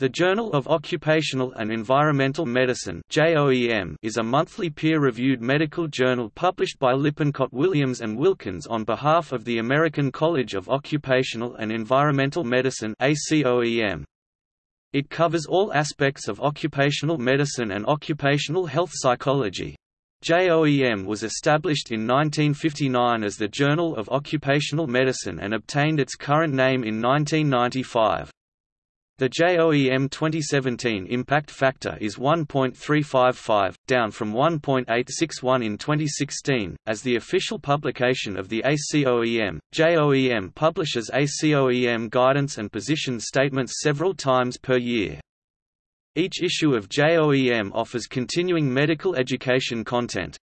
The Journal of Occupational and Environmental Medicine is a monthly peer-reviewed medical journal published by Lippincott Williams and Wilkins on behalf of the American College of Occupational and Environmental Medicine It covers all aspects of occupational medicine and occupational health psychology. JOEM was established in 1959 as the Journal of Occupational Medicine and obtained its current name in 1995. The JOEM 2017 impact factor is 1.355, down from 1.861 in 2016. As the official publication of the ACOEM, JOEM publishes ACOEM guidance and position statements several times per year. Each issue of JOEM offers continuing medical education content,